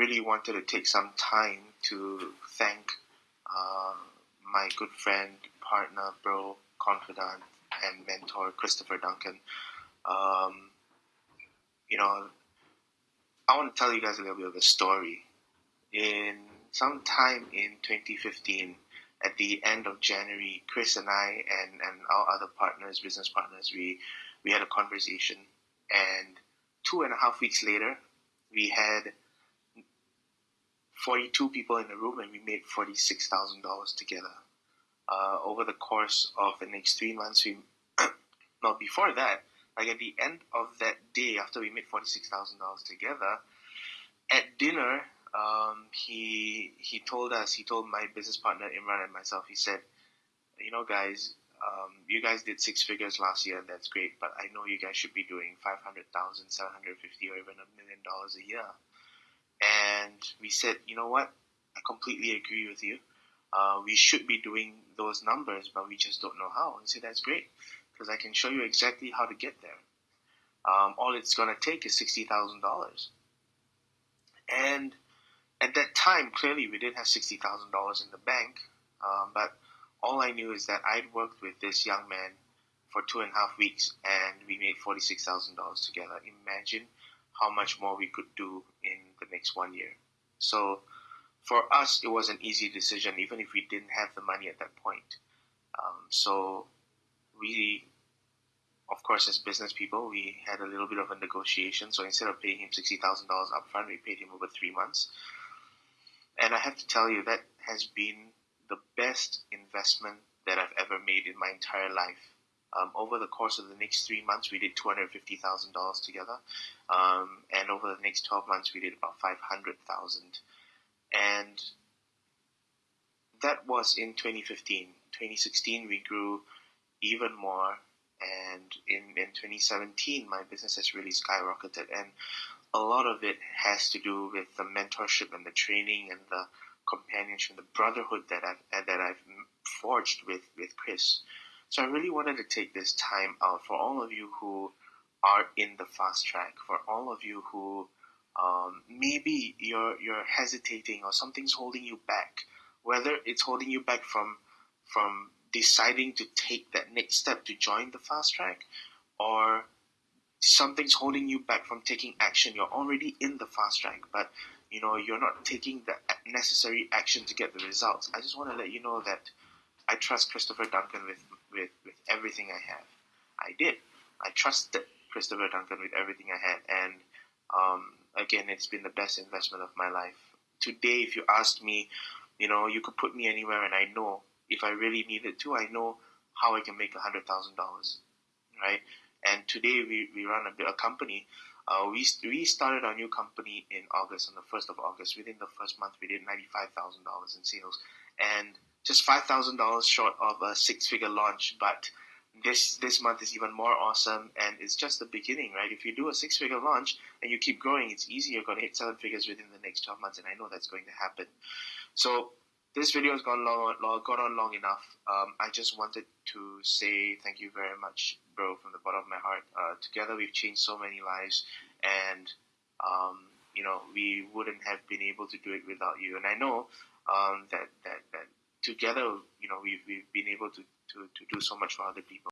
really wanted to take some time to thank uh, my good friend, partner, bro, confidant, and mentor, Christopher Duncan. Um, you know, I want to tell you guys a little bit of a story. In some time in 2015, at the end of January, Chris and I and, and our other partners, business partners, we we had a conversation, and two and a half weeks later, we had 42 people in the room and we made $46,000 together. Uh, over the course of the next three months, we, no, before that, like at the end of that day after we made $46,000 together, at dinner, um, he, he told us, he told my business partner Imran and myself, he said, you know, guys, um, you guys did six figures last year and that's great, but I know you guys should be doing 500,000, 750 or even a million dollars a year. And we said, you know what? I completely agree with you. Uh, we should be doing those numbers, but we just don't know how. And say that's great because I can show you exactly how to get there. Um, all it's going to take is sixty thousand dollars. And at that time, clearly, we didn't have sixty thousand dollars in the bank. Um, but all I knew is that I'd worked with this young man for two and a half weeks, and we made forty six thousand dollars together. Imagine how much more we could do in next one year. So for us, it was an easy decision, even if we didn't have the money at that point. Um, so we, of course, as business people, we had a little bit of a negotiation. So instead of paying him sixty thousand dollars upfront, we paid him over three months. And I have to tell you that has been the best investment that I've ever made in my entire life. Um, over the course of the next three months, we did two hundred fifty thousand dollars together, um, and over the next twelve months, we did about five hundred thousand, and that was in 2015. 2016, we grew even more, and in in 2017, my business has really skyrocketed, and a lot of it has to do with the mentorship and the training and the companionship, the brotherhood that I've that I've forged with with Chris. So I really wanted to take this time out for all of you who are in the fast track, for all of you who um, maybe you're you're hesitating or something's holding you back, whether it's holding you back from from deciding to take that next step to join the fast track, or something's holding you back from taking action. You're already in the fast track, but you know you're not taking the necessary action to get the results. I just want to let you know that I trust Christopher Duncan with with, with everything I have. I did. I trusted Christopher Duncan with everything I had, and um, again, it's been the best investment of my life. Today, if you asked me, you know, you could put me anywhere, and I know if I really needed to, I know how I can make a hundred thousand dollars, right? And today we, we run a, a company. Uh, we we started our new company in August on the first of August. Within the first month, we did ninety five thousand dollars in sales, and just five thousand dollars short of a six figure launch, but this this month is even more awesome and it's just the beginning, right? If you do a six figure launch and you keep growing, it's easy. You're gonna hit seven figures within the next twelve months, and I know that's going to happen. So this video has gone long, long gone on long enough. Um, I just wanted to say thank you very much, bro, from the bottom of my heart. Uh, together we've changed so many lives, and um, you know we wouldn't have been able to do it without you. And I know um, that that that together, you know, we've, we've been able to, to, to do so much for other people.